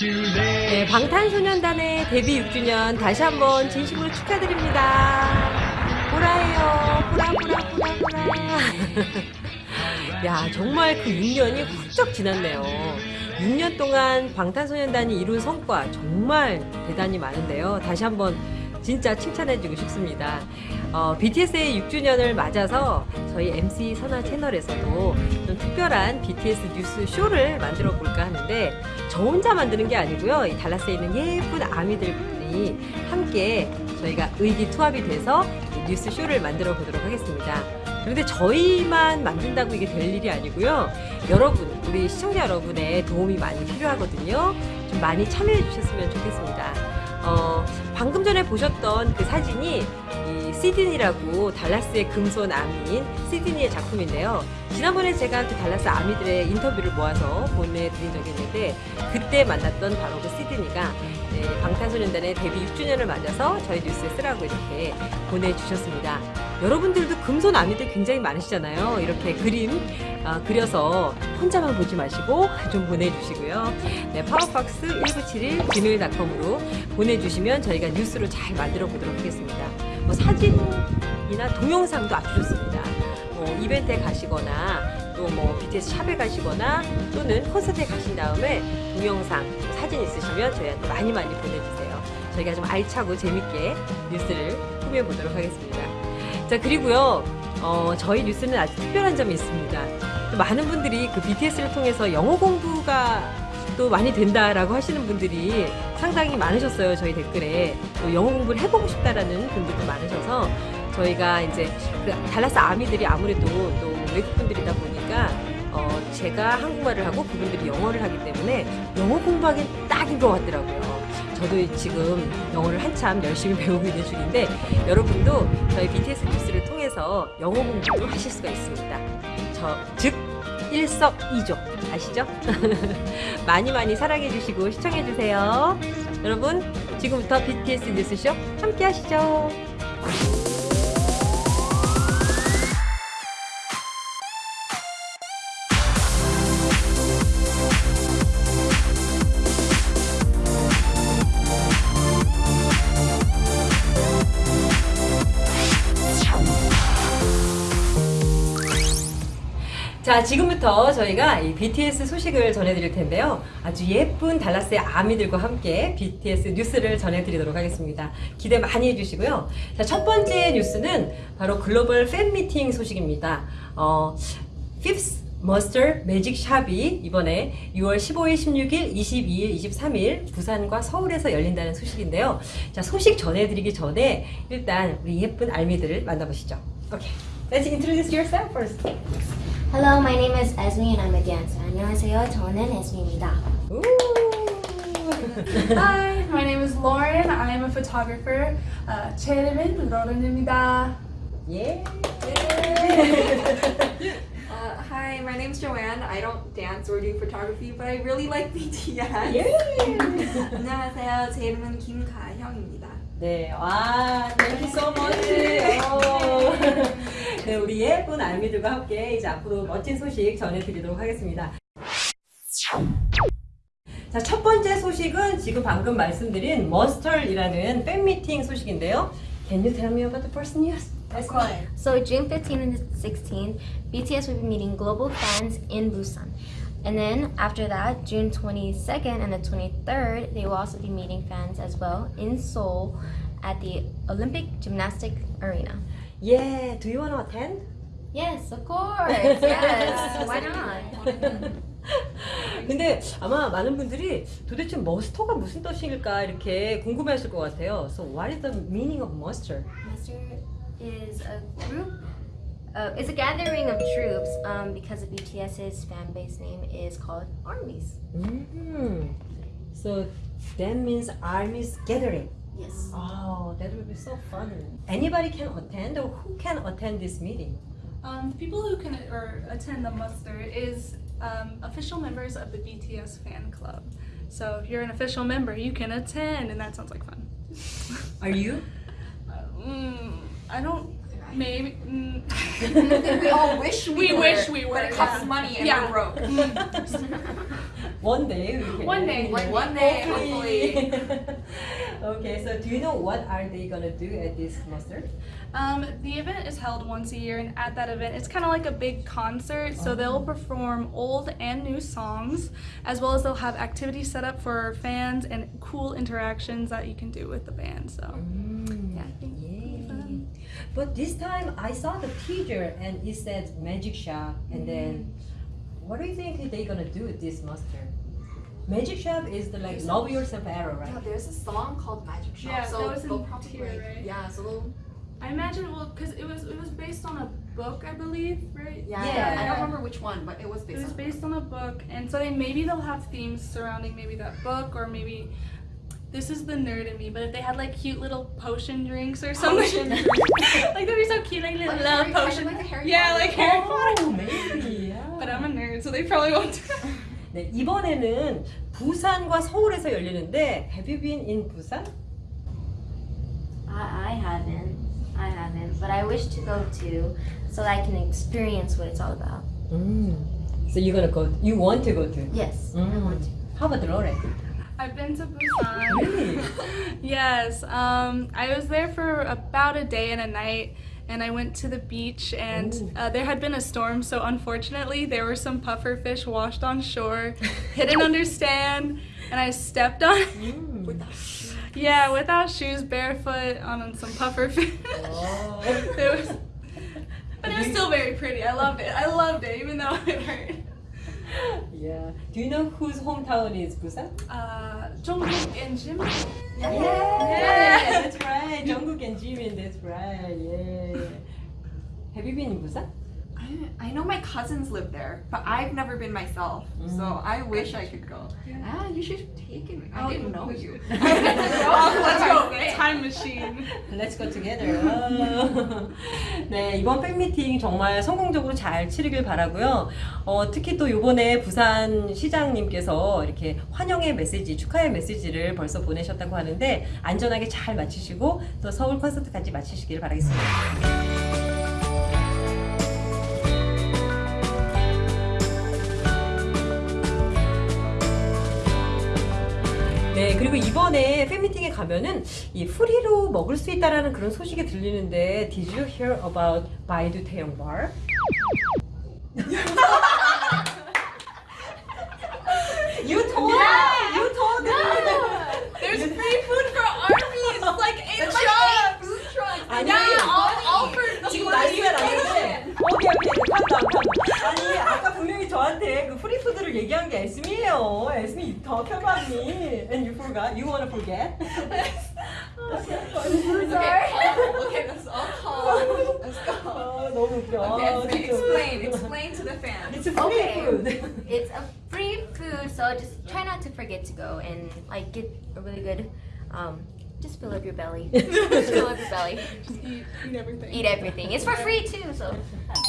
네, 방탄소년단의 데뷔 6주년 다시 한번 진심으로 축하드립니다. 보라예요. 보라, 보라, 보라, 보라. 야, 정말 그 6년이 훌쩍 지났네요. 6년 동안 방탄소년단이 이룬 성과 정말 대단히 많은데요. 다시 한번 진짜 칭찬해주고 싶습니다. 어, BTS의 6주년을 맞아서 저희 MC 선화 채널에서도 좀 특별한 BTS 뉴스 쇼를 만들어 볼까 하는데 저 혼자 만드는 게 아니고요. 이 달라스에 있는 예쁜 아미들분이 함께 저희가 의기투합이 돼서 뉴스 쇼를 만들어 보도록 하겠습니다. 그런데 저희만 만든다고 이게 될 일이 아니고요. 여러분, 우리 시청자 여러분의 도움이 많이 필요하거든요. 좀 많이 참여해 주셨으면 좋겠습니다. 어, 방금 전에 보셨던 그 사진이 이 시드니라고 달라스의 금손 아미인 시드니의 작품인데요. 지난번에 제가 그 달라스 아미들의 인터뷰를 모아서 보내드린 적이 있는데 그때 만났던 바로 그 시드니가 네, 방탄소년단의 데뷔 6주년을 맞아서 저희 뉴스에 쓰라고 이렇게 보내주셨습니다. 여러분들도 금손 아미들 굉장히 많으시잖아요. 이렇게 그림 어, 그려서 혼자만 보지 마시고 좀 보내주시고요. 네, 파워박스 1971 gmail.com으로 보내주시면 저희가 뉴스로 잘 만들어 보도록 하겠습니다. 뭐 사진이나 동영상도 아주 좋습니다. 뭐 이벤트에 가시거나 또 뭐 BTS 샵에 가시거나 또는 콘서트에 가신 다음에 동영상, 사진 있으시면 저희한테 많이 많이 보내주세요. 저희가 좀 알차고 재밌게 뉴스를 꾸며보도록 하겠습니다. 자 그리고요 어, 저희 뉴스는 아주 특별한 점이 있습니다. 또 많은 분들이 그 BTS를 통해서 영어 공부가 또 많이 된다라고 하시는 분들이 상당히 많으셨어요 저희 댓글에 또 영어 공부를 해보고 싶다라는 분들도 많으셔서 저희가 이제 그 달라스 아미들이 아무래도 또 외국 분들이다 보니까 어, 제가 한국말을 하고 그분들이 영어를 하기 때문에 영어 공부하기 딱인 것 같더라고요. 저도 지금 영어를 한참 열심히 배우고 있는 중인데 여러분도 저희 BTS 뉴스를 통해서 영어 공부도 하실 수가 있습니다. 저, 즉 일석이조 아시죠? 많이 많이 사랑해 주시고 시청해 주세요. 여러분 지금부터 BTS 뉴스쇼 함께 하시죠. 자, 지금부터 저희가 이 BTS 소식을 전해드릴 텐데요. 아주 예쁜 달라스의 아미들과 함께 BTS 뉴스를 전해드리도록 하겠습니다. 기대 많이 해주시고요. 자, 첫 번째 뉴스는 바로 글로벌 팬 미팅 소식입니다. 어, Fifth 머스터 매직 샵이 이번에 6월 15일, 16일, 22일, 23일 부산과 서울에서 열린다는 소식인데요. 자, 소식 전해드리기 전에 일단 우리 예쁜 알미들을 만나보시죠. 오케이. Let's introduce yourself first. Hello, my name is Esme and I'm a dancer. 안녕하세요, 저는 Esme입니다. 우! Hi, my name is Lauren. I am a photographer. Uh, 제 이름은 로렌입니다. 예. Uh, hi, my name's Joanne. I don't dance or do photography, but I really like BTS. 예. 안녕하세요. 제 이름은 김가형입니다. 네, 와, thank you so much. 어. 네, 우리 예쁜 알미들과 함께 이제 앞으로 멋진 소식 전해드리도록 하겠습니다. 자, 첫 번째 소식은 지금 방금 말씀드린 머스털이라는 팬미팅 소식인데요. Can you tell me about the first news? Of course. So June 15th and 16th, BTS will be meeting global fans in Busan. And then after that, June 22nd and the 23rd, they will also be meeting fans as well in Seoul at the Olympic Gymnastic Arena. Yeah, do you want to attend? Yes, of course. Yes. Why not? 근데 아마 많은 분들이 도대체 머스터가 무슨 뜻일까 이렇게 궁금해하실 것 같아요. So what is the meaning of muster? Muster is a group. Uh, it's a gathering of troops um, because of BTS's fan base name is called armies. Mm. So that means armies gathering. Yes. Oh, that would be so fun. Anybody can attend or who can attend this meeting? Um, the people who can or attend the muster is um, official members of the BTS fan club. So if you're an official member, you can attend, and that sounds like fun. Are you? Mm, I don't. Maybe. Mm, we all wish we, We were, wish we were, but it costs yeah. money and Yeah. we're broke. one day we can. One day. One- one day, hopefully. Okay, so do you know what are they gonna do at this muster? Um, the event is held once a year, and at that event, it's kind of like a big concert. So they'll perform old and new songs, as well as they'll have activities set up for fans and cool interactions that you can do with the band. So Mm, yeah, I think it'll be fun. But this time I saw the teaser and it said magic shop and then what do you think they're gonna do with this muster? Magic shop is the like love yourself era, right? Yeah, there's a song called Magic Shop. Yeah, so that was in probably Tear, like, right? yeah, so they'll I imagine well, because it was it was based on a book, I believe, right? yeah, Yeah. I don't remember which one, but it was based. It based was on based on a book, and so they maybe they'll have themes surrounding maybe that book, or maybe this is the nerd in me. But if they had like cute little potion drinks or something, like that'd be so cute, like little Like love Harry- kind of potion. like a Harry yeah, Potter. like Harry Potter. Oh, maybe. Yeah. But I'm a nerd, so they probably won't. do that. 네, 이번에는 부산과 서울에서 열리는데 Have you been in 부산? I, I haven't. I haven't, but I wish to go to so that I can experience what it's all about. Mm. So you're gonna go. You want to go to? Yes, I Mm. want to. How about Lore? I've been to Busan. Really? yes, um, I was there for about a day and a night, and I went to the beach, and uh, there had been a storm, so unfortunately, there were some puffer fish washed on shore. Didn't understand, and I stepped on. Mm. yeah, without shoes, barefoot on some puffer fish. Oh. it was, but it was still very pretty. I loved it. I loved it, even though it hurt. Yeah. Do you know whose hometown is Busan? Uh, Jungkook and Jim. Yeah, Yeah. that's right. Jungkook and Jimin, that's right. Yeah. Have you been in Busan? I, I know my cousins live there, but I've never been myself. So Mm. I wish I could go. Ah, you should take it. I Oh, didn't know you. Oh, let's go. Time machine. Let's go together. 아. 네, 이번 팬미팅 정말 성공적으로 잘 치르길 바라고요. 어, 특히 또 이번에 부산 시장님께서 이렇게 환영의 메시지, 축하의 메시지를 벌써 보내셨다고 하는데 안전하게 잘 마치시고 또 서울 콘서트까지 마치시길 바라겠습니다. 네, 그리고 이번에 팬미팅에 가면은 이 프리로 먹을 수 있다라는 그런 소식이 들리는데 Did you hear about 태영 bar? 분명히 저한테 그 프리푸드를 얘기한 게 에스미예요 에스미 더 편하니 and you forgot you wanna forget Okay, let's all calm. Let's go. 아, 너무 웃겨 Okay, 아, Esme, 진짜. explain. Explain to the fans. It's a free Okay. food It's a free food, so just try not to forget to go and like get a really good, um, just fill up your belly. just fill up your belly. eat, eat everything. Eat everything. It's for free too, so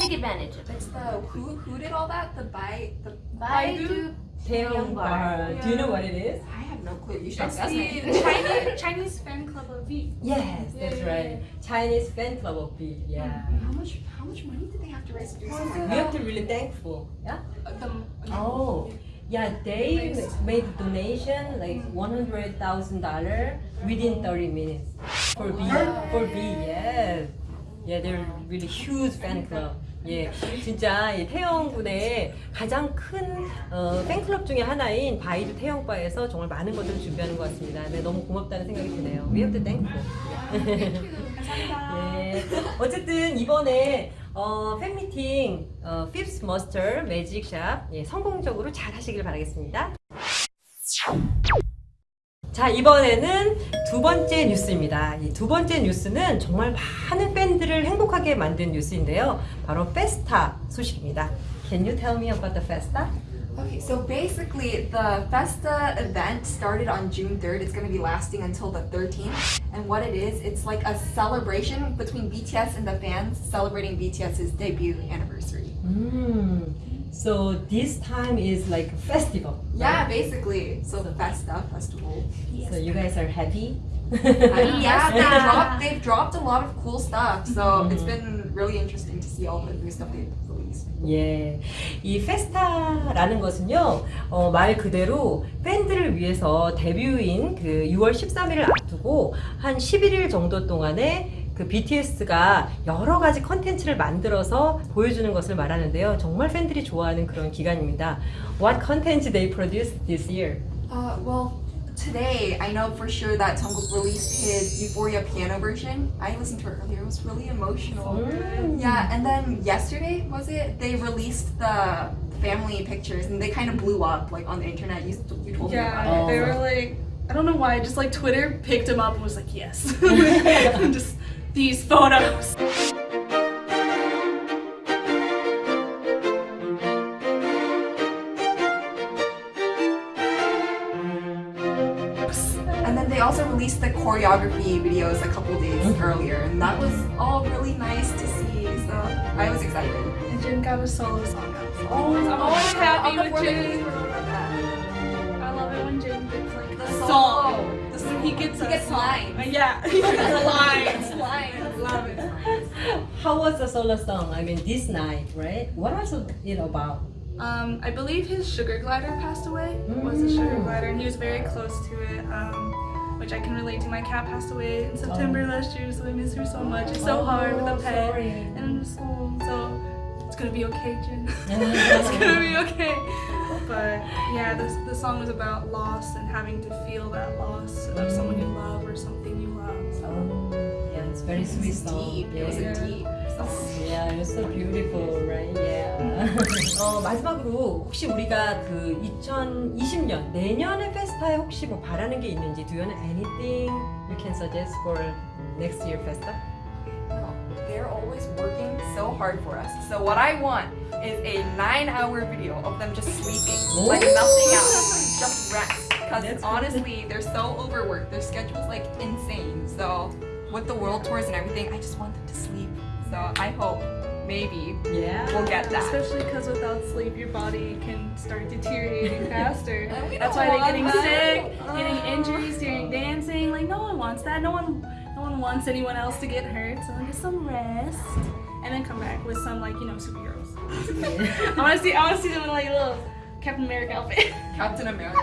take advantage of it. It's the who who did all that? The buy the Baidu 태형 bar do you know what it is? I have no clue. You should That's ask the me. Chinese Chinese fan club of V. Yes, Yeah, that's yeah, right. Chinese fan club of V. Yeah. How much how much money did they have to raise to do something We like have to really thankful. Yeah. Uh, the, Oh, yeah. They made donation like one hundred thousand dollar within thirty minutes for B. For B. Yes. Yeah, they're really huge fan club. 예, 진짜 이 태영 군의 가장 큰 어, 팬클럽 중에 하나인 바이두 태영바에서 정말 많은 것들을 준비하는 것 같습니다. 네, 너무 고맙다는 생각이 드네요. We have to thankful. 예. 어쨌든 이번에 어, 팬미팅 어, Fifth Master Shop 예, 성공적으로 잘 하시길 바라겠습니다. 자 이번에는 두 번째 뉴스입니다. 이 두 번째 뉴스는 정말 많은 팬들을 행복하게 만든 뉴스인데요. 바로 페스타 소식입니다. Can you tell me about the Festa? Okay, so basically, the Festa event started on June 3rd. It's going to be lasting until the 13th. And what it is, it's like a celebration between BTS and the fans celebrating BTS's debut anniversary. Mm. So this time is like a festival. Yeah, basically. So the Festa festival. So you guys are happy? And yeah, they Yeah. dropped, they've dropped a lot of cool stuff. So Mhm. it's been really interesting to see all the new stuff they've released. 예, 이 페스타라는 것은요, 어, 말 그대로 팬들을 위해서 데뷔인 그 6월 13일을 앞두고 한 11일 정도 동안에 그 BTS가 여러 가지 컨텐츠를 만들어서 보여주는 것을 말하는데요. 정말 팬들이 좋아하는 그런 기간입니다. What content they produced this year? Uh, well, today I know for sure that Jungkook released his Euphoria piano version. I listened to it earlier; it was really emotional. 음. Yeah, and then yesterday was it? They released the family pictures, and they kind of blew up like on the internet. You, you told me Yeah, about Oh. they were like, I don't know why, just like Twitter picked him up and was like, yes. just these photos. The choreography videos a couple days Mhm. earlier, and that was all really nice to see. So I was excited. And Jin got a solo song out. So Oh, I'm always happy on with fourth Jin. that. I love it when Jin gets like The a solo. song. The When he gets he a gets lines. Uh, yeah, he gets lines. lines. Love it. How was the solo song? I mean, this night, right? What was it about? Um, I believe his sugar glider passed away. Was a sugar Mm. glider, and he was very close to it. Um, which I can relate to. My cat passed away in September last year, so I miss her so much. It's so hard with a pet. sorry. And oh, so it's gonna be okay. Yeah. it's gonna be okay. But yeah, this the song was about loss and having to feel that loss of someone you love or something you love. So Oh, yeah, it's very sweet It's deep. It was Yeah. a deep. Yeah, you're so beautiful, right? Yeah. 어, 마지막으로 혹시 우리가 그 2020년 내년의 페스타에 혹시 뭐 바라는 게 있는지 do you have anything you can suggest for next year festa? They're always working so hard for us. So what I want is a nine-hour video of them just sleeping, like Ooh. nothing else, just rest. Because That's good. honestly, they're so overworked. Their schedule's like insane. So with the world tours and everything, I just want them to sleep. so I hope maybe Yeah. we'll get that. especially because without sleep, your body can start deteriorating faster. That's why they're getting that. sick, getting Oh. injuries during dancing. Like no one wants that. No one, no one wants anyone else to get hurt. So get some rest, and then come back with some like you know superheroes. I want to see. I want to see them in like little Captain America outfit. Captain America.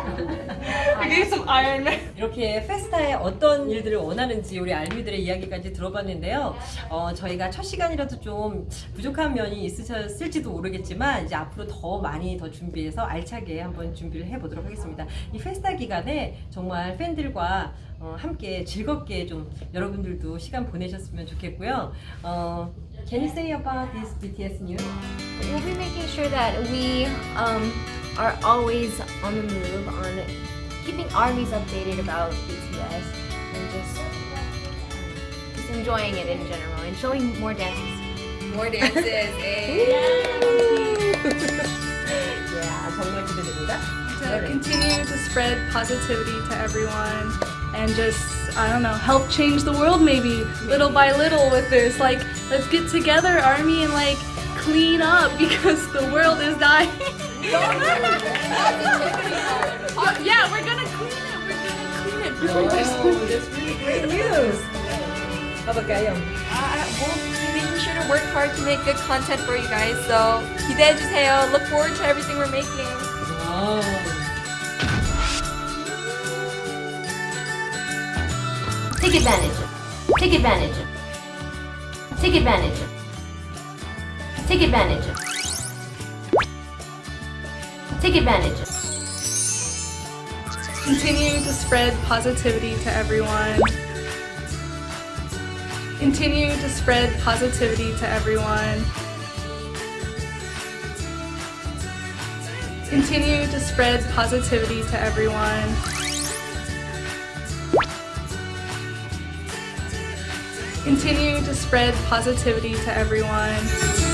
I need some Iron Man. 이렇게 페스타에 어떤 일들을 원하는지 우리 알미들의 이야기까지 들어봤는데요. 어, 저희가 첫 시간이라도 좀 부족한 면이 있으셨을지도 모르겠지만 이제 앞으로 더 많이 더 준비해서 알차게 한번 준비를 해보도록 하겠습니다. 이 페스타 기간에 정말 팬들과 어, 함께 즐겁게 좀 여러분들도 시간 보내셨으면 좋겠고요. 어, can you say about this BTS news? We'll be making sure that we um, are always on the move on keeping armies updated about BTS and just, just enjoying it in general and showing more dances. More dances. eh? yeah, 정말 기대됩니다. to continue to spread positivity to everyone and just I don't know help change the world maybe little by little with this like let's get together army and like clean up because the world is dying yeah we're gonna clean it we're gonna clean it Oh, that's really great news. 가볼까요? Uh, we'll be making sure to work hard to make good content for you guys. So 기대해주세요. Look forward to everything we're making. 와우. Take advantage of. Take advantage of. Take advantage of. Take advantage of. Take advantage. Of. continue to spread positivity to everyone. Continue to spread positivity to everyone. Continue to spread positivity to everyone. Continue to spread positivity to everyone